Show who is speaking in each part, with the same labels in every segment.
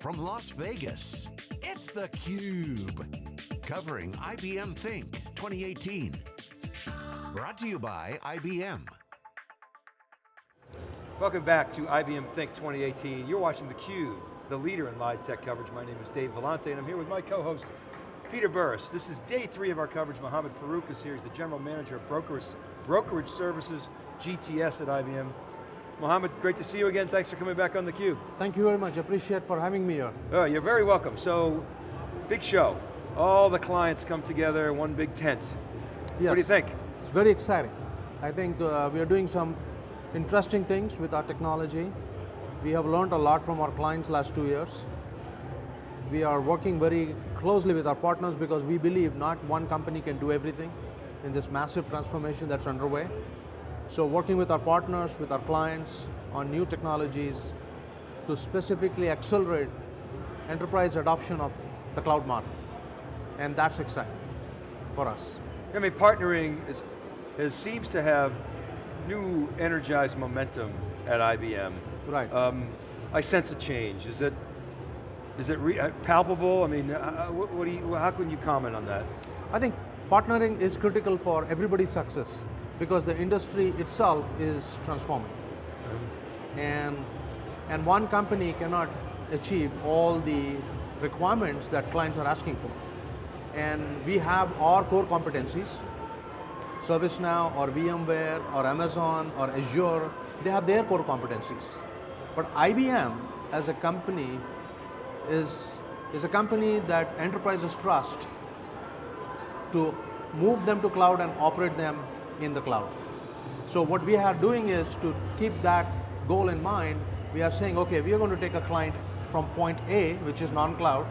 Speaker 1: from Las Vegas, it's theCUBE. Covering IBM Think 2018. Brought to you by IBM.
Speaker 2: Welcome back to IBM Think 2018. You're watching theCUBE, the leader in live tech coverage. My name is Dave Vellante and I'm here with my co-host, Peter Burris. This is day three of our coverage. Mohammed Farooq is here. He's the General Manager of Brokerage, Brokerage Services, GTS at IBM. Mohammed, great to see you again. Thanks for coming back on theCUBE.
Speaker 3: Thank you very much, appreciate for having me here.
Speaker 2: Oh, you're very welcome. So, big show. All the clients come together, one big tent.
Speaker 3: Yes.
Speaker 2: What do you think?
Speaker 3: It's very exciting. I think uh, we are doing some interesting things with our technology. We have learned a lot from our clients last two years. We are working very closely with our partners because we believe not one company can do everything in this massive transformation that's underway. So working with our partners, with our clients on new technologies to specifically accelerate enterprise adoption of the cloud model. And that's exciting for us.
Speaker 2: I mean, partnering is, is seems to have new energized momentum at IBM.
Speaker 3: Right.
Speaker 2: Um, I sense a change. Is it, is it uh, palpable? I mean, uh, what, what do you, how can you comment on that?
Speaker 3: I think partnering is critical for everybody's success because the industry itself is transforming. And, and one company cannot achieve all the requirements that clients are asking for. And we have our core competencies, ServiceNow or VMware or Amazon or Azure, they have their core competencies. But IBM as a company is, is a company that enterprises trust to move them to cloud and operate them in the cloud. So what we are doing is to keep that goal in mind, we are saying, okay, we are going to take a client from point A, which is non-cloud,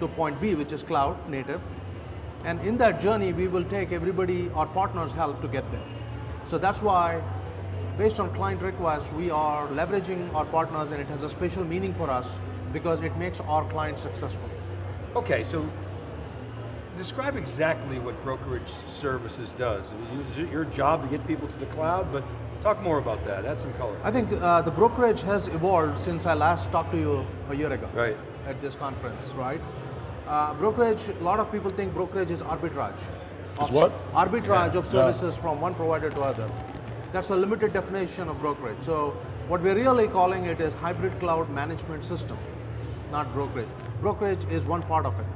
Speaker 3: to point B, which is cloud native. And in that journey, we will take everybody, our partners help to get there. So that's why, based on client requests, we are leveraging our partners and it has a special meaning for us because it makes our clients successful.
Speaker 2: Okay, so describe exactly what brokerage services does. Is it your job to get people to the cloud, but talk more about that, add some color.
Speaker 3: I think uh, the brokerage has evolved since I last talked to you a year ago.
Speaker 2: Right.
Speaker 3: At this conference, right? Uh, brokerage, a lot of people think brokerage is arbitrage.
Speaker 4: Is what?
Speaker 3: Arbitrage
Speaker 4: yeah.
Speaker 3: of services yeah. from one provider to other. That's a limited definition of brokerage. So what we're really calling it is hybrid cloud management system, not brokerage. Brokerage is one part of it.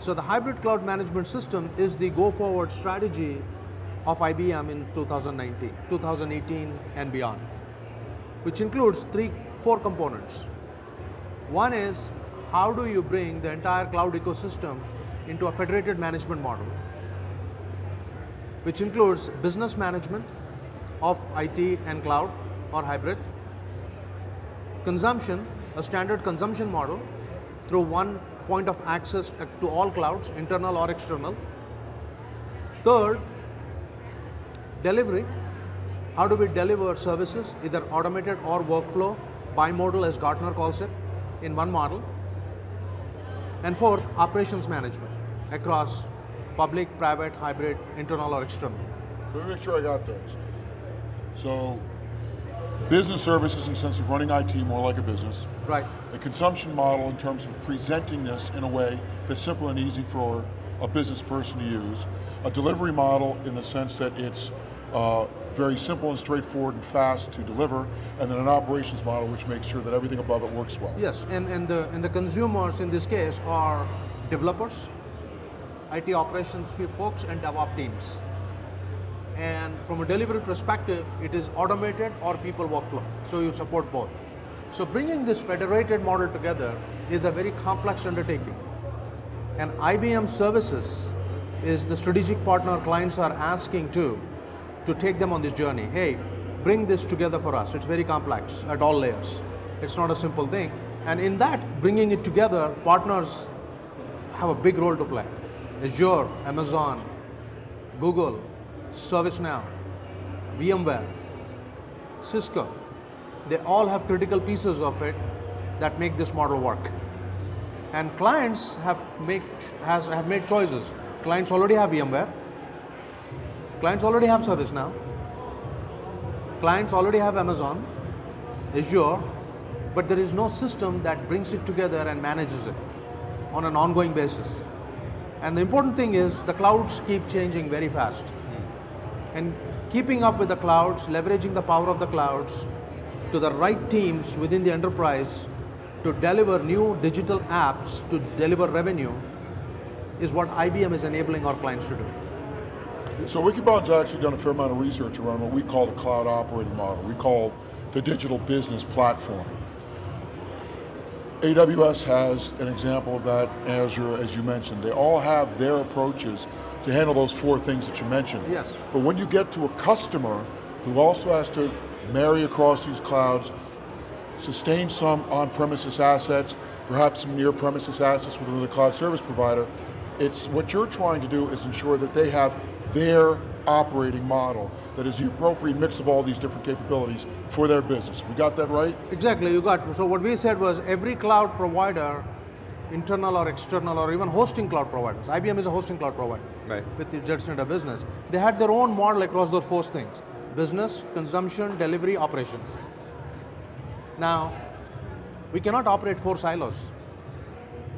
Speaker 3: So the hybrid cloud management system is the go forward strategy of IBM in 2019, 2018 and beyond, which includes three, four components. One is how do you bring the entire cloud ecosystem into a federated management model, which includes business management of IT and cloud or hybrid, consumption, a standard consumption model through one point of access to all clouds, internal or external. Third, delivery. How do we deliver services, either automated or workflow, bimodal as Gartner calls it, in one model. And fourth, operations management across public, private, hybrid, internal or external.
Speaker 4: Let me make sure I got those. So, business services in the sense of running IT more like a business.
Speaker 3: Right.
Speaker 4: A consumption model in terms of presenting this in a way that's simple and easy for a business person to use. A delivery model in the sense that it's uh, very simple and straightforward and fast to deliver, and then an operations model which makes sure that everything above it works well.
Speaker 3: Yes, and, and, the, and the consumers in this case are developers, IT operations folks, and DevOps teams. And from a delivery perspective, it is automated or people workflow, so you support both. So bringing this federated model together is a very complex undertaking. And IBM Services is the strategic partner clients are asking to, to take them on this journey. Hey, bring this together for us. It's very complex at all layers. It's not a simple thing. And in that, bringing it together, partners have a big role to play. Azure, Amazon, Google, ServiceNow, VMware, Cisco, they all have critical pieces of it that make this model work. And clients have, make, has, have made choices. Clients already have VMware. Clients already have ServiceNow. Clients already have Amazon, Azure, but there is no system that brings it together and manages it on an ongoing basis. And the important thing is the clouds keep changing very fast. And keeping up with the clouds, leveraging the power of the clouds to the right teams within the enterprise to deliver new digital apps to deliver revenue is what IBM is enabling our clients to do.
Speaker 4: So Wikibon's actually done a fair amount of research around what we call the cloud operating model. We call the digital business platform. AWS has an example of that, Azure, as you mentioned. They all have their approaches to handle those four things that you mentioned.
Speaker 3: Yes.
Speaker 4: But when you get to a customer who also has to marry across these clouds, sustain some on-premises assets, perhaps some near-premises assets within the cloud service provider, it's what you're trying to do is ensure that they have their operating model that is the appropriate mix of all these different capabilities for their business. We got that right?
Speaker 3: Exactly, you got, so what we said was every cloud provider, internal or external or even hosting cloud providers, IBM is a hosting cloud provider
Speaker 2: Right.
Speaker 3: with the Jet Center business, they had their own model across those four things, business, consumption, delivery, operations. Now, we cannot operate four silos.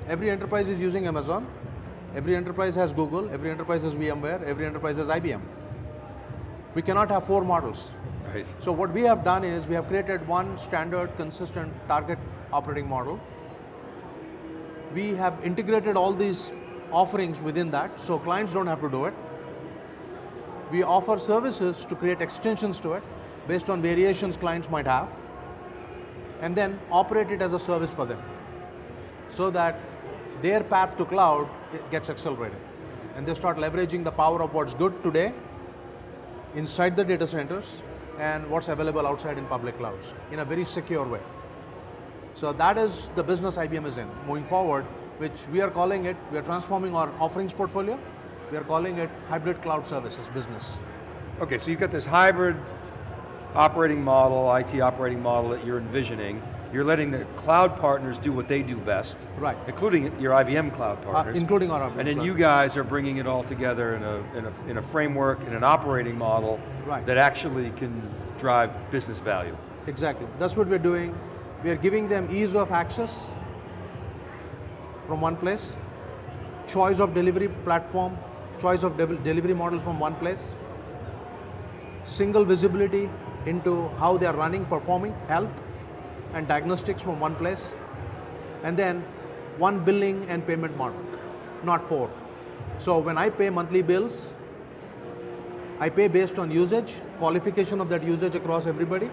Speaker 3: Every enterprise is using Amazon, every enterprise has Google, every enterprise has VMware, every enterprise has IBM. We cannot have four models.
Speaker 2: Right.
Speaker 3: So what we have done is we have created one standard, consistent target operating model. We have integrated all these offerings within that, so clients don't have to do it. We offer services to create extensions to it based on variations clients might have, and then operate it as a service for them, so that their path to cloud gets accelerated. And they start leveraging the power of what's good today inside the data centers and what's available outside in public clouds in a very secure way. So that is the business IBM is in moving forward, which we are calling it, we are transforming our offerings portfolio, we are calling it hybrid cloud services business.
Speaker 2: Okay, so you've got this hybrid operating model, IT operating model that you're envisioning. You're letting the cloud partners do what they do best.
Speaker 3: Right.
Speaker 2: Including your IBM cloud
Speaker 3: Uh,
Speaker 2: partners.
Speaker 3: including our
Speaker 2: And then
Speaker 3: cloud.
Speaker 2: you guys are bringing it all together in a, in a, in a framework, in an operating model
Speaker 3: Right.
Speaker 2: that actually can drive business value.
Speaker 3: Exactly, that's what we're doing. We are giving them ease of access from one place, choice of delivery platform, choice of delivery models from one place, single visibility into how they are running, performing, health, and diagnostics from one place, and then one billing and payment model, not four. So when I pay monthly bills, I pay based on usage, qualification of that usage across everybody,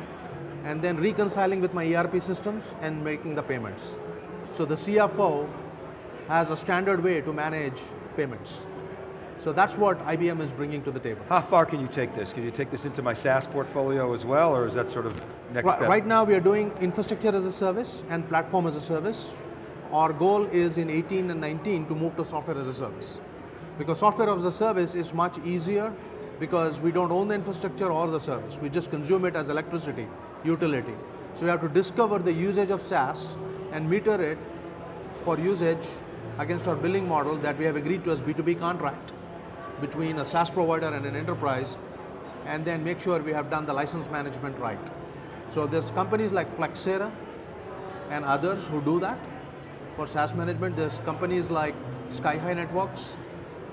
Speaker 3: and then reconciling with my ERP systems and making the payments. So the CFO has a standard way to manage payments. So that's what IBM is bringing to the table.
Speaker 2: How far can you take this? Can you take this into my SaaS portfolio as well, or is that sort of next
Speaker 3: Ri-
Speaker 2: step?
Speaker 3: Right now we are doing infrastructure as a service and platform as a service. Our goal is in 18 and 19 to move to software as a service. Because software as a service is much easier because we don't own the infrastructure or the service. We just consume it as electricity, utility. So we have to discover the usage of SaaS and meter it for usage against our billing model that we have agreed to as B2B contract between a SaaS provider and an enterprise, and then make sure we have done the license management right. So there's companies like Flexera and others who do that for SaaS management. There's companies like Skyhigh Networks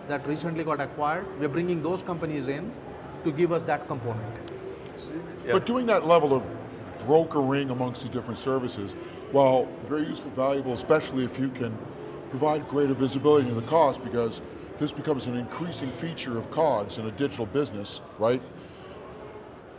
Speaker 3: that recently got acquired. We're bringing those companies in to give us that component.
Speaker 2: Yep.
Speaker 4: But doing that level of brokering amongst the different services, while very useful, valuable, especially if you can provide greater visibility into the cost, because this becomes an increasing feature of COGS in a digital business, right?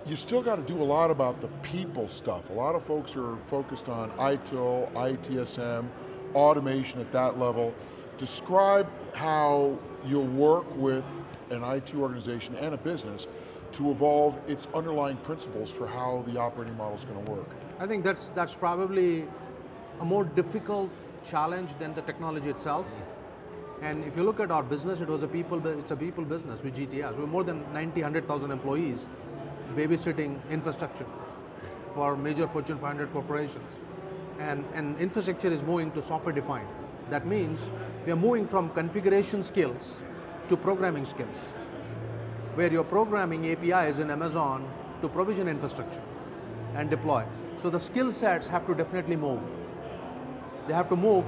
Speaker 4: You still got to do a lot about the people stuff. A lot of folks are focused on ITIL, ITSM, automation at that level. Describe how you'll work with an IT organization and a business to evolve its underlying principles for how the operating model is going to work.
Speaker 3: I think that's that's probably a more difficult challenge than the technology itself. And if you look at our business, it was a people, it's a people business with GTS. We're more than 90, 100,000 employees babysitting infrastructure for major Fortune 500 corporations. And, and infrastructure is moving to software defined. That means we are moving from configuration skills to programming skills, where you're programming APIs in Amazon to provision infrastructure and deploy. So the skill sets have to definitely move. They have to move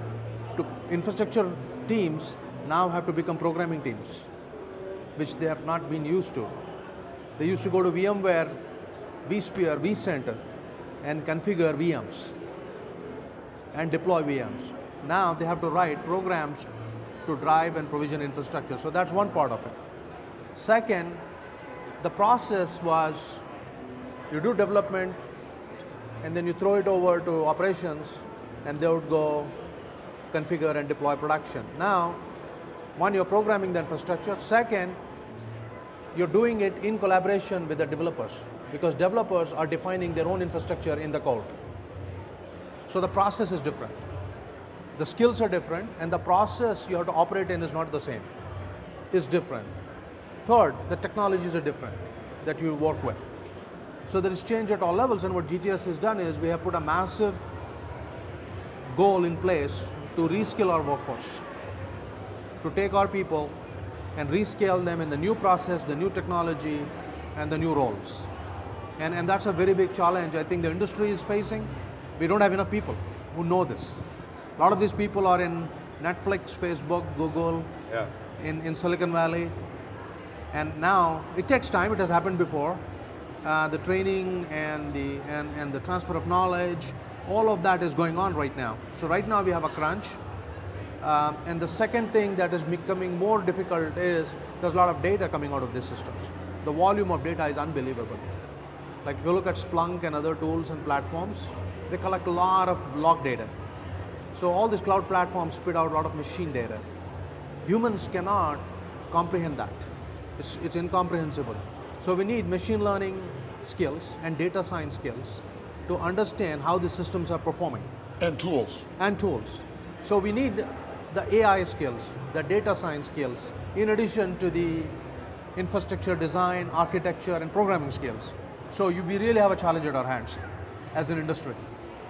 Speaker 3: to infrastructure teams now have to become programming teams, which they have not been used to. They used to go to VMware, vSphere, vCenter, and configure VMs and deploy VMs. Now they have to write programs to drive and provision infrastructure. So that's one part of it. Second, the process was you do development and then you throw it over to operations and they would go configure and deploy production. Now, one, you're programming the infrastructure. Second, you're doing it in collaboration with the developers because developers are defining their own infrastructure in the code. So the process is different. The skills are different and the process you have to operate in is not the same, is different. Third, the technologies are different that you work with. So there is change at all levels and what GTS has done is we have put a massive goal in place to reskill our workforce, to take our people and rescale them in the new process, the new technology, and the new roles. And, and that's a very big challenge I think the industry is facing. We don't have enough people who know this. A lot of these people are in Netflix, Facebook, Google,
Speaker 2: Yeah.
Speaker 3: in, in Silicon Valley. And now, it takes time, it has happened before. Uh, the training and the, and, and the transfer of knowledge, all of that is going on right now. So right now we have a crunch. Um, and the second thing that is becoming more difficult is there's a lot of data coming out of these systems. The volume of data is unbelievable. Like if you look at Splunk and other tools and platforms, they collect a lot of log data. So all these cloud platforms spit out a lot of machine data. Humans cannot comprehend that. It's, it's incomprehensible. So we need machine learning skills and data science skills to understand how the systems are performing
Speaker 4: And tools.
Speaker 3: and tools. So we need the AI skills, the data science skills, in addition to the infrastructure design, architecture, and programming skills. So you, we really have a challenge at our hands as an industry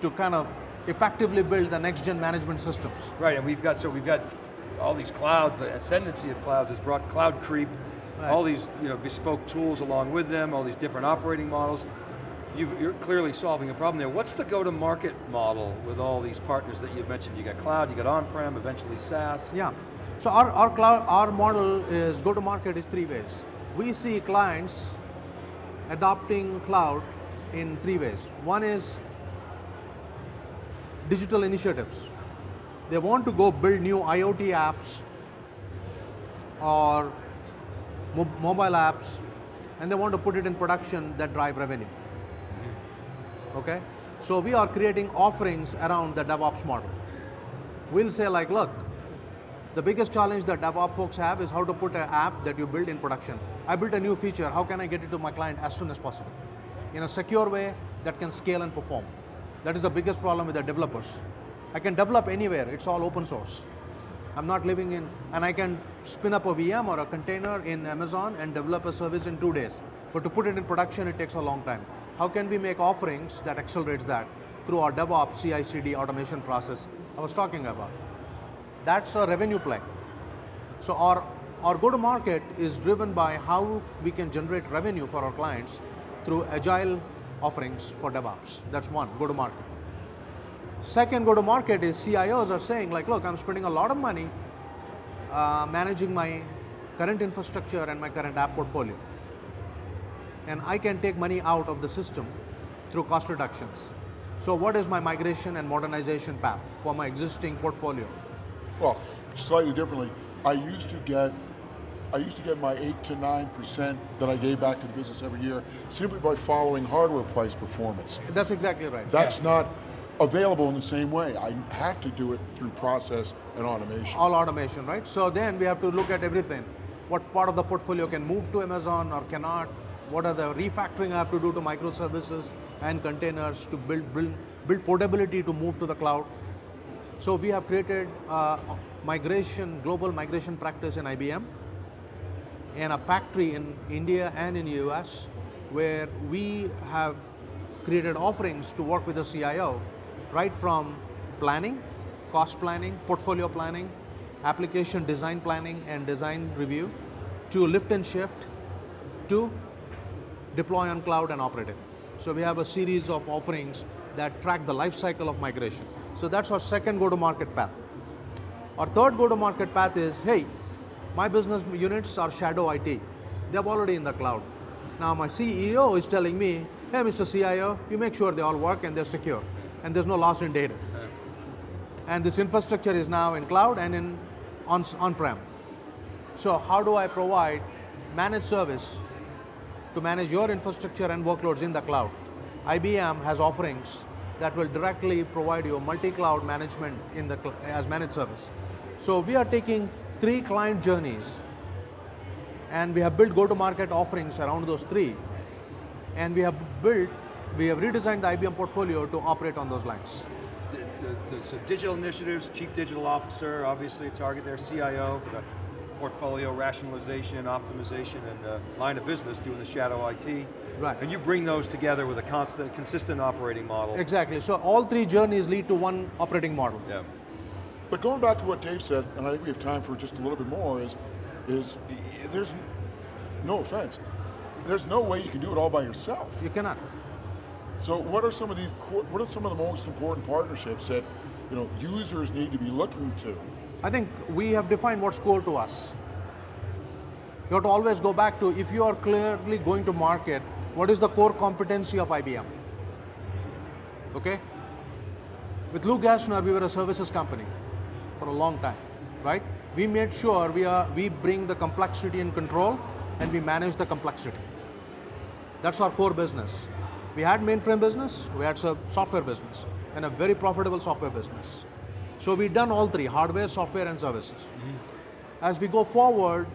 Speaker 3: to kind of effectively build the next gen management systems.
Speaker 2: Right, and we've got, so we've got all these clouds, the ascendancy of clouds has brought cloud creep,
Speaker 3: Right.
Speaker 2: all these you know, bespoke tools along with them, all these different operating models. You've, you're clearly solving a problem there. What's the go-to-market model with all these partners that you've mentioned? You got cloud, you got on-prem, eventually SaaS.
Speaker 3: Yeah. So our, our cloud, our model is go to market is three ways. We see clients adopting cloud in three ways. One is digital initiatives. They want to go build new IoT apps or mo- mobile apps and they want to put it in production that drive revenue. Okay? So we are creating offerings around the DevOps model. We'll say like, look, the biggest challenge that DevOps folks have is how to put an app that you build in production. I built a new feature, how can I get it to my client as soon as possible? In a secure way that can scale and perform. That is the biggest problem with the developers. I can develop anywhere, it's all open source. I'm not living in, and I can spin up a VM or a container in Amazon and develop a service in two days. But to put it in production, it takes a long time. How can we make offerings that accelerates that through our DevOps CI/CD automation process I was talking about? That's a revenue play. So our, our go-to-market is driven by how we can generate revenue for our clients through agile offerings for DevOps. That's one, go-to-market. Second go-to-market is CIOs are saying like, look, I'm spending a lot of money uh, managing my current infrastructure and my current app portfolio. And I can take money out of the system through cost reductions. So what is my migration and modernization path for my existing portfolio?
Speaker 4: Well, slightly differently, I used to get I used to get my eight to nine percent that I gave back to the business every year simply by following hardware price performance.
Speaker 3: That's exactly right.
Speaker 4: That's not available in the same way. I have to do it through process and automation.
Speaker 3: all automation, right? So then we have to look at everything. What part of the portfolio can move to Amazon or cannot? What are the refactoring I have to do to microservices and containers to build, build, build portability to move to the cloud? So we have created uh, migration, global migration practice in IBM and a factory in India and in the US where we have created offerings to work with the CIO right from planning, cost planning, portfolio planning, application design planning and design review to lift and shift to deploy on cloud and operate it. So we have a series of offerings that track the life cycle of migration. So that's our second go-to-market path. Our third go-to-market path is, hey, my business units are shadow IT. They're already in the cloud. Now my CEO is telling me, hey, Mr. CIO, you make sure they all work and they're secure, and there's no loss in data. And this infrastructure is now in cloud and in on, on-prem. So how do I provide managed service to manage your infrastructure and workloads in the cloud? IBM has offerings that will directly provide you multi-cloud management in the as managed service. So we are taking three client journeys and we have built go-to-market offerings around those three and we have built, we have redesigned the IBM portfolio to operate on those lines.
Speaker 2: The, the, so digital initiatives, chief digital officer, obviously a target there, CIO for the portfolio rationalization, optimization, and uh, line of business doing the shadow IT.
Speaker 3: Right.
Speaker 2: And you bring those together with a constant, consistent operating model.
Speaker 3: Exactly, so all three journeys lead to one operating model.
Speaker 2: Yeah.
Speaker 4: But going back to what Dave said, and I think we have time for just a little bit more, is, is there's, no offense, there's no way you can do it all by yourself.
Speaker 3: You cannot.
Speaker 4: So what are some of these, what are some of the most important partnerships that you know, users need to be looking to?
Speaker 3: I think we have defined what's core to us. You have to always go back to, if you are clearly going to market, what is the core competency of IBM? Okay? With Lou Gerstner, we were a services company for a long time, right? We made sure we, are, we bring the complexity in control and we manage the complexity. That's our core business. We had mainframe business, we had software business, and a very profitable software business. So we've done all three, hardware, software, and services. Mm -hmm. As we go forward,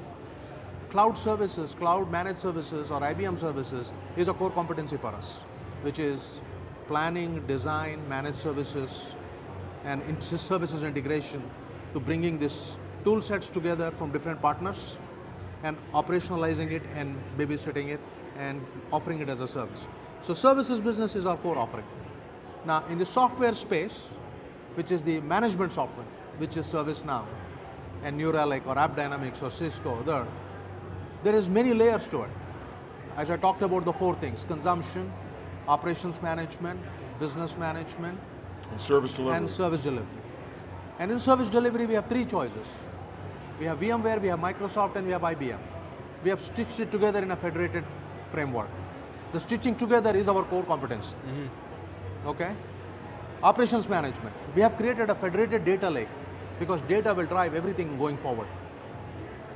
Speaker 3: cloud services, cloud managed services, or IBM services is a core competency for us, which is planning, design, managed services, and services integration to bringing these tool sets together from different partners and operationalizing it and babysitting it and offering it as a service. So services business is our core offering. Now in the software space, which is the management software, which is ServiceNow and New Relic or AppDynamics or Cisco, there, there is many layers to it. As I talked about the four things, consumption, operations management, business management,
Speaker 4: and service delivery.
Speaker 3: And service delivery. And in service delivery, we have three choices. We have VMware, we have Microsoft, and we have IBM. We have stitched it together in a federated framework. The stitching together is our core competence. Mm -hmm. Okay? Operations management. We have created a federated data lake because data will drive everything going forward.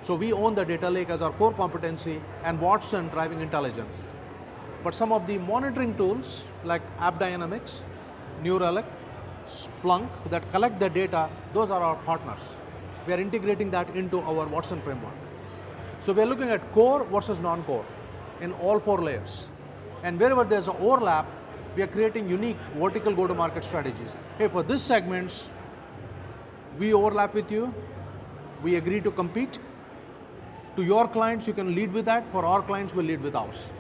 Speaker 3: So we own the data lake as our core competency and Watson driving intelligence. But some of the monitoring tools like AppDynamics, New Relic, Splunk that collect the data, those are our partners. We are integrating that into our Watson framework. So we are looking at core versus non-core in all four layers. And wherever there's an overlap, we are creating unique vertical go-to-market strategies. Hey, for this segments, we overlap with you, we agree to compete. To your clients, you can lead with that. For our clients, we'll lead with ours.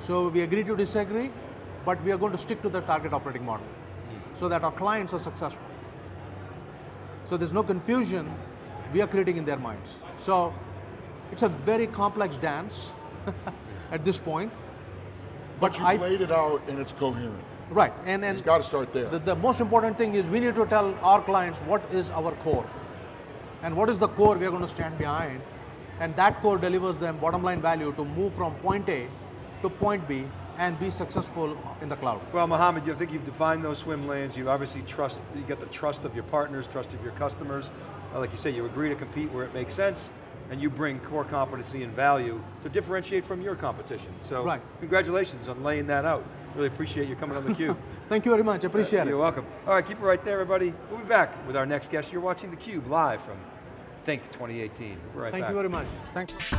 Speaker 3: So we agree to disagree, but we are going to stick to the target operating model so that our clients are successful. So there's no confusion we are creating in their minds. So it's a very complex dance at this point.
Speaker 4: But, but you I, laid it out and it's coherent.
Speaker 3: Right, and, and
Speaker 4: it's got to start there.
Speaker 3: The, the most important thing is we need to tell our clients what is our core. And what is the core we are going to stand behind. And that core delivers them bottom line value to move from point A to point B and be successful in the cloud.
Speaker 2: Well, Mohammed, you think you've defined those swim lanes. You obviously trust, you get the trust of your partners, trust of your customers. Like you say, you agree to compete where it makes sense, and you bring core competency and value to differentiate from your competition. So right. congratulations on laying that out. Really appreciate you coming on theCUBE.
Speaker 3: Thank you very much, appreciate uh,
Speaker 2: it. You're welcome. All right, keep it right there, everybody. We'll be back with our next guest. You're watching theCUBE live from Think 2018. We'll right
Speaker 3: Thank
Speaker 2: back.
Speaker 3: you very much. Thanks.